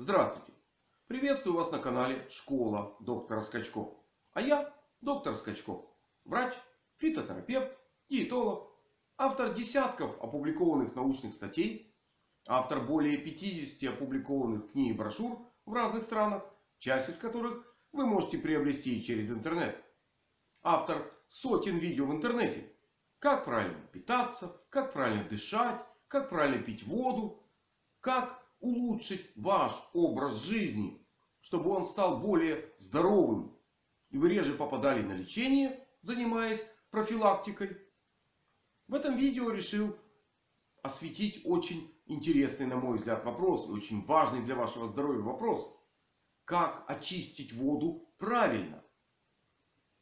Здравствуйте! Приветствую вас на канале Школа доктора Скачко. А я доктор Скачко. Врач, фитотерапевт, диетолог. Автор десятков опубликованных научных статей. Автор более 50 опубликованных книг и брошюр в разных странах. Часть из которых вы можете приобрести через интернет. Автор сотен видео в интернете. Как правильно питаться, как правильно дышать, как правильно пить воду, как улучшить ваш образ жизни, чтобы он стал более здоровым. И вы реже попадали на лечение, занимаясь профилактикой. В этом видео решил осветить очень интересный, на мой взгляд, вопрос. И очень важный для вашего здоровья вопрос. Как очистить воду правильно?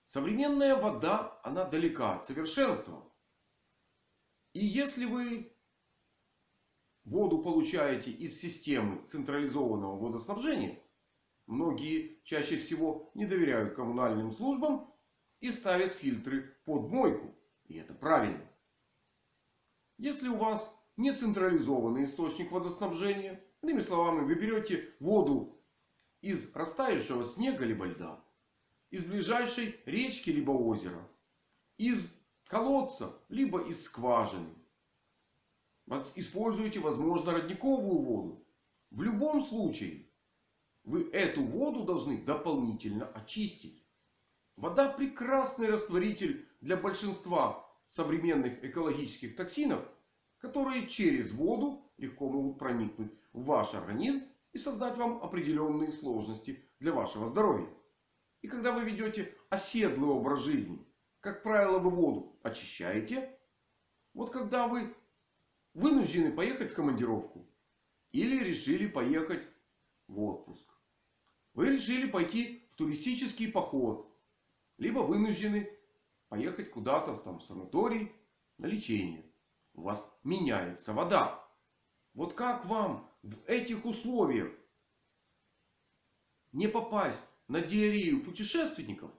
Современная вода, она далека от совершенства. И если вы воду получаете из системы централизованного водоснабжения, многие чаще всего не доверяют коммунальным службам и ставят фильтры под мойку. И это правильно. Если у вас не централизованный источник водоснабжения, иными словами, вы берете воду из растаявшего снега либо льда, из ближайшей речки либо озера, из колодца либо из скважины, используете, возможно, родниковую воду. В любом случае, вы эту воду должны дополнительно очистить. Вода прекрасный растворитель для большинства современных экологических токсинов, которые через воду легко могут проникнуть в ваш организм и создать вам определенные сложности для вашего здоровья. И когда вы ведете оседлый образ жизни, как правило, вы воду очищаете. Вот когда вы вынуждены поехать в командировку. Или решили поехать в отпуск. Вы решили пойти в туристический поход. Либо вынуждены поехать куда-то там в санаторий на лечение. У вас меняется вода. Вот как вам в этих условиях не попасть на диарею путешественников?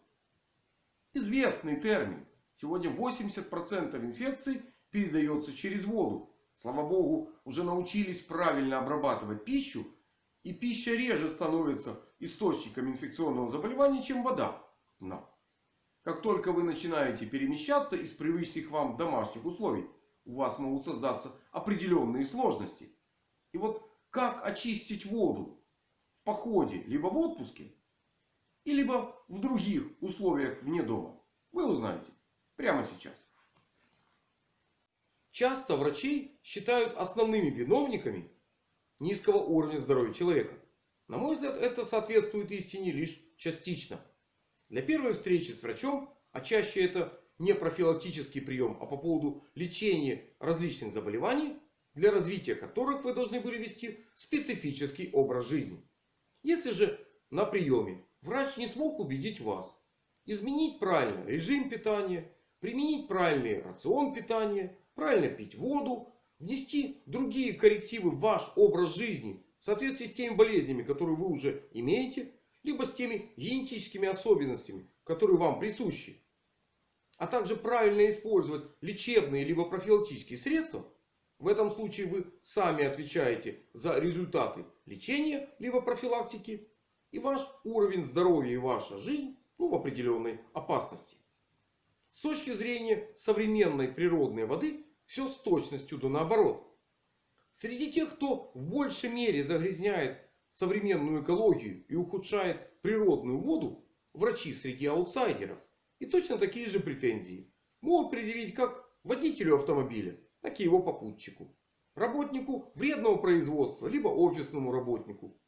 Известный термин. Сегодня 80% инфекций передается через воду. Слава Богу, уже научились правильно обрабатывать пищу. И пища реже становится источником инфекционного заболевания, чем вода. Но. Как только вы начинаете перемещаться из привычных вам домашних условий, у вас могут создаться определенные сложности. И вот как очистить воду в походе, либо в отпуске, и либо в других условиях вне дома, вы узнаете прямо сейчас. Часто врачи считают основными виновниками низкого уровня здоровья человека. На мой взгляд, это соответствует истине лишь частично. Для первой встречи с врачом, а чаще это не профилактический прием, а по поводу лечения различных заболеваний, для развития которых вы должны были вести специфический образ жизни. Если же на приеме врач не смог убедить вас изменить правильно режим питания, применить правильный рацион питания, правильно пить воду, внести другие коррективы в ваш образ жизни в соответствии с теми болезнями, которые вы уже имеете, либо с теми генетическими особенностями, которые вам присущи. А также правильно использовать лечебные либо профилактические средства. В этом случае вы сами отвечаете за результаты лечения либо профилактики. И ваш уровень здоровья и ваша жизнь ну, в определенной опасности. С точки зрения современной природной воды все с точностью до наоборот. Среди тех, кто в большей мере загрязняет современную экологию и ухудшает природную воду, врачи среди аутсайдеров. И точно такие же претензии могут предъявить как водителю автомобиля, так и его попутчику. Работнику вредного производства, либо офисному работнику.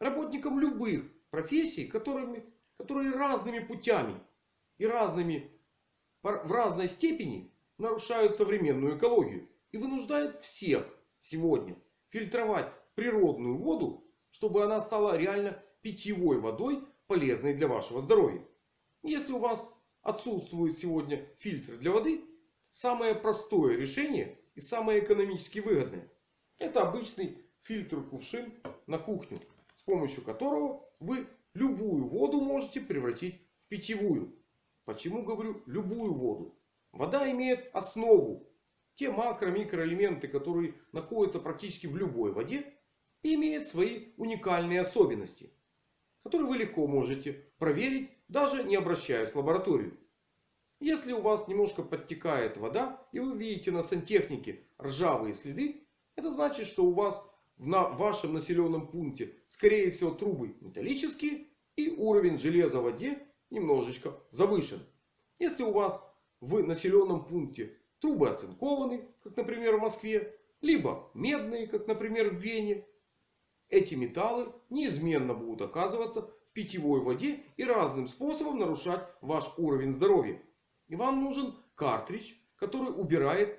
Работникам любых профессий, которыми, которые разными путями и разными, в разной степени нарушают современную экологию. И вынуждают всех сегодня фильтровать природную воду, чтобы она стала реально питьевой водой, полезной для вашего здоровья. Если у вас отсутствует сегодня фильтр для воды, самое простое решение и самое экономически выгодное. Это обычный фильтр-кувшин на кухню. С помощью которого вы любую воду можете превратить в питьевую. Почему говорю любую воду? Вода имеет основу. Те макро-микроэлементы, которые находятся практически в любой воде, и имеет свои уникальные особенности, которые вы легко можете проверить, даже не обращаясь в лабораторию. Если у вас немножко подтекает вода и вы видите на сантехнике ржавые следы, это значит, что у вас в вашем населенном пункте скорее всего трубы металлические и уровень железа в воде немножечко завышен. Если у вас в населенном пункте трубы оцинкованы, как например в Москве, либо медные, как например в Вене, эти металлы неизменно будут оказываться в питьевой воде и разным способом нарушать ваш уровень здоровья. И вам нужен картридж, который убирает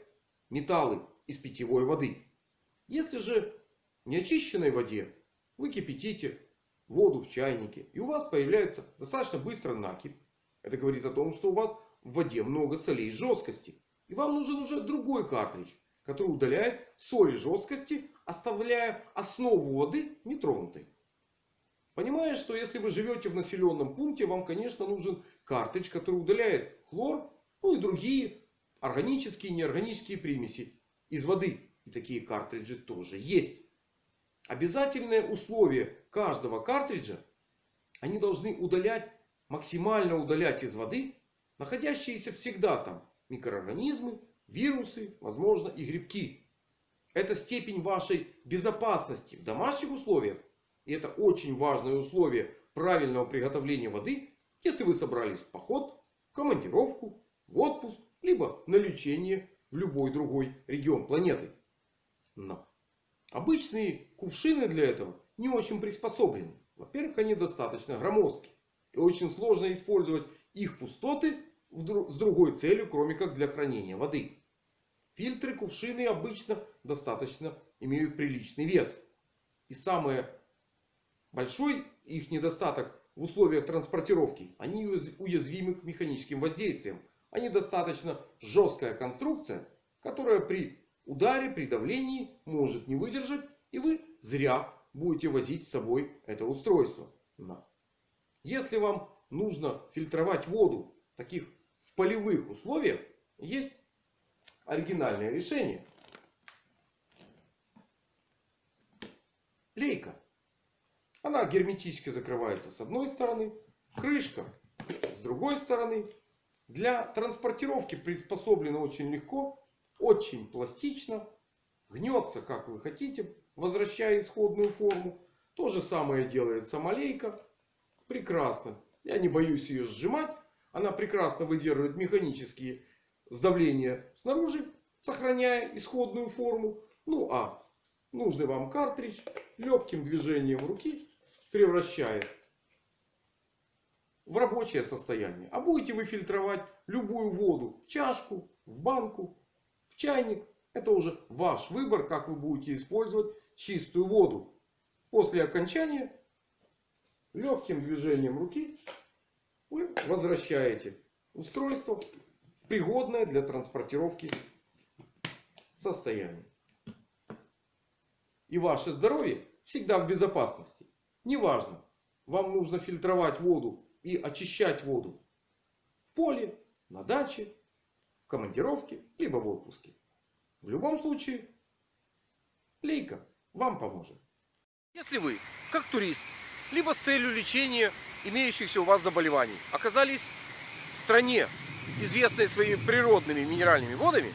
металлы из питьевой воды. Если же в неочищенной воде вы кипятите воду в чайнике и у вас появляется достаточно быстро накипь. Это говорит о том, что у вас в воде много солей жесткости. И вам нужен уже другой картридж, который удаляет соли жесткости, оставляя основу воды нетронутой. Понимая, что если вы живете в населенном пункте, вам, конечно, нужен картридж, который удаляет хлор, ну и другие органические и неорганические примеси из воды. И такие картриджи тоже есть. Обязательное условие каждого картриджа, они должны удалять, максимально удалять из воды находящиеся всегда там микроорганизмы, вирусы, возможно и грибки. Это степень вашей безопасности в домашних условиях. И это очень важное условие правильного приготовления воды. Если вы собрались в поход, в командировку, в отпуск, либо на лечение в любой другой регион планеты. Но обычные кувшины для этого не очень приспособлены. Во-первых, они достаточно громоздки. И очень сложно использовать их пустоты с другой целью, кроме как для хранения воды. Фильтры, кувшины обычно достаточно имеют приличный вес. И самый большой их недостаток в условиях транспортировки. Они уязвимы к механическим воздействиям. Они достаточно жесткая конструкция, которая при ударе, при давлении может не выдержать. И вы зря будете возить с собой это устройство. Если вам нужно фильтровать воду таких в полевых условиях, есть оригинальное решение. Лейка. Она герметически закрывается с одной стороны. Крышка с другой стороны. Для транспортировки приспособлена очень легко. Очень пластично. Гнется как вы хотите. Возвращая исходную форму. То же самое делает самолейка. Прекрасно. Я не боюсь ее сжимать. Она прекрасно выдерживает механические сдавления снаружи. Сохраняя исходную форму. Ну а нужный вам картридж легким движением руки превращает в рабочее состояние. А будете вы фильтровать любую воду в чашку, в банку, в чайник. Это уже ваш выбор, как вы будете использовать чистую воду. После окончания легким движением руки вы возвращаете устройство пригодное для транспортировки состояния. И ваше здоровье всегда в безопасности. Неважно, вам нужно фильтровать воду и очищать воду в поле, на даче, в командировке, либо в отпуске. В любом случае, лейка вам поможет. Если вы, как турист, либо с целью лечения имеющихся у вас заболеваний, оказались в стране, известной своими природными минеральными водами,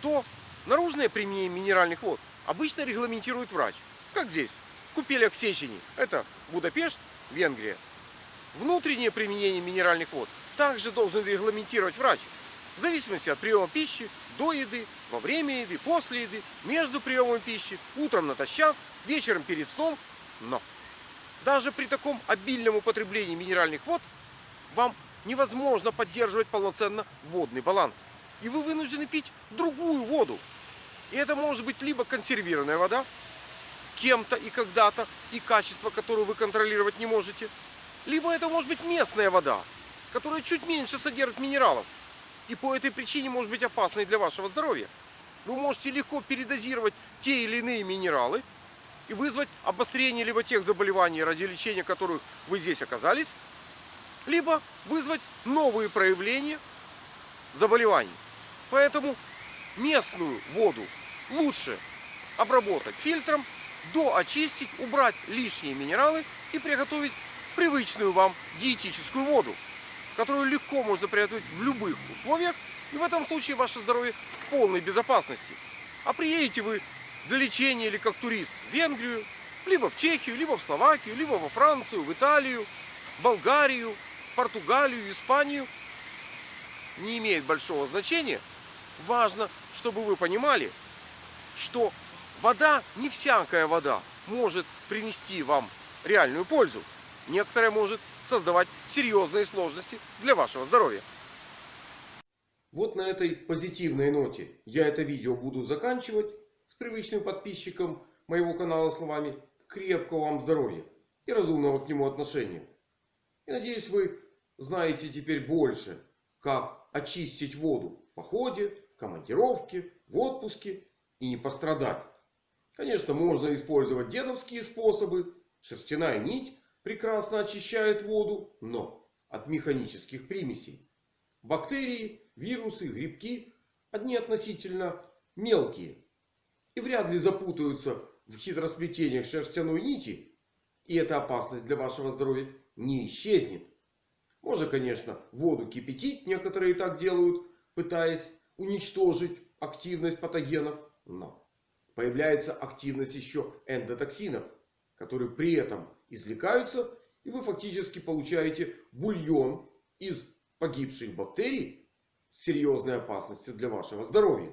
то наружное применение минеральных вод обычно регламентирует врач. Как здесь, в купелях Сечени, это Будапешт, Венгрия. Внутреннее применение минеральных вод также должен регламентировать врач. В зависимости от приема пищи, до еды, во время еды, после еды, между приемом пищи, утром натощак, вечером перед сном. Но даже при таком обильном употреблении минеральных вод вам невозможно поддерживать полноценно водный баланс. И вы вынуждены пить другую воду. И это может быть либо консервированная вода, кем-то и когда-то, и качество, которое вы контролировать не можете. Либо это может быть местная вода, которая чуть меньше содержит минералов. И по этой причине может быть опасной для вашего здоровья. Вы можете легко передозировать те или иные минералы и вызвать обострение либо тех заболеваний, ради лечения которых вы здесь оказались, либо вызвать новые проявления заболеваний. Поэтому местную воду лучше обработать фильтром доочистить, убрать лишние минералы и приготовить привычную вам диетическую воду, которую легко можно приготовить в любых условиях, и в этом случае ваше здоровье в полной безопасности. А приедете вы для лечения или как турист в Венгрию, либо в Чехию, либо в Словакию, либо во Францию, в Италию, Болгарию, Португалию, Испанию, не имеет большого значения. Важно, чтобы вы понимали, что вода, не всякая вода может принести вам реальную пользу. Некоторая может создавать серьезные сложности для вашего здоровья. Вот на этой позитивной ноте я это видео буду заканчивать привычным подписчиком моего канала словами крепкого вам здоровья и разумного к нему отношения. И надеюсь вы знаете теперь больше, как очистить воду в походе, командировке, в отпуске и не пострадать. Конечно, можно использовать дедовские способы. Шерстяная нить прекрасно очищает воду, но от механических примесей. Бактерии, вирусы, грибки одни относительно мелкие. И вряд ли запутаются в хитросплетениях шерстяной нити. И эта опасность для вашего здоровья не исчезнет. Можно, конечно, воду кипятить. Некоторые так делают, пытаясь уничтожить активность патогенов. Но появляется активность еще эндотоксинов, которые при этом извлекаются. И вы фактически получаете бульон из погибших бактерий с серьезной опасностью для вашего здоровья.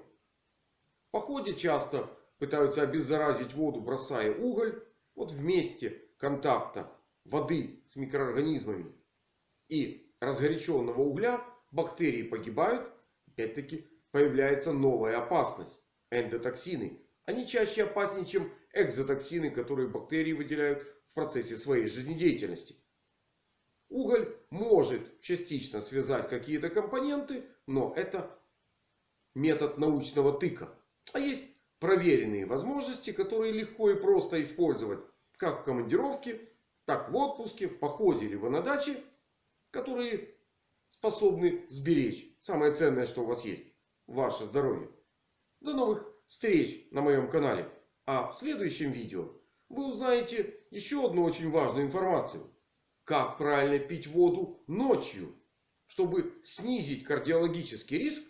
Походе часто пытаются обеззаразить воду, бросая уголь. Вот в месте контакта воды с микроорганизмами и разгоряченного угля бактерии погибают. Опять-таки появляется новая опасность. Эндотоксины. Они чаще опаснее, чем экзотоксины, которые бактерии выделяют в процессе своей жизнедеятельности. Уголь может частично связать какие-то компоненты, но это метод научного тыка. А есть проверенные возможности, которые легко и просто использовать как в командировке, так в отпуске, в походе или на даче, которые способны сберечь самое ценное, что у вас есть. Ваше здоровье. До новых встреч на моем канале. А в следующем видео вы узнаете еще одну очень важную информацию. Как правильно пить воду ночью. Чтобы снизить кардиологический риск,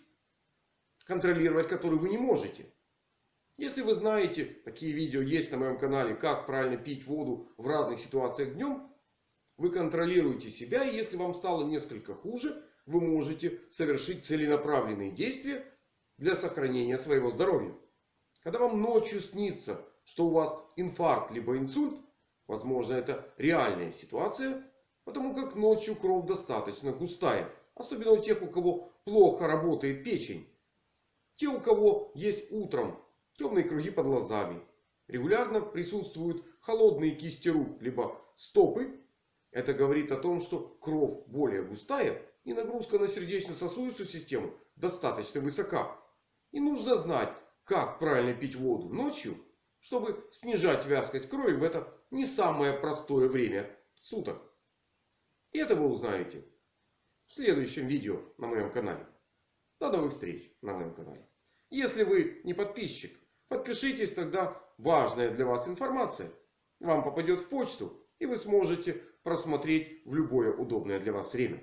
контролировать который вы не можете. Если вы знаете, такие видео есть на моем канале, как правильно пить воду в разных ситуациях днем. Вы контролируете себя. И если вам стало несколько хуже, вы можете совершить целенаправленные действия для сохранения своего здоровья. Когда вам ночью снится, что у вас инфаркт либо инсульт. Возможно это реальная ситуация. Потому как ночью кровь достаточно густая. Особенно у тех у кого плохо работает печень. Те у кого есть утром темные круги под глазами. Регулярно присутствуют холодные кисти рук, либо стопы. Это говорит о том, что кровь более густая и нагрузка на сердечно-сосудистую систему достаточно высока. И нужно знать, как правильно пить воду ночью, чтобы снижать вязкость крови в это не самое простое время суток. И это вы узнаете в следующем видео на моем канале. До новых встреч на моем канале. Если вы не подписчик, Подпишитесь, тогда важная для вас информация вам попадет в почту. И вы сможете просмотреть в любое удобное для вас время.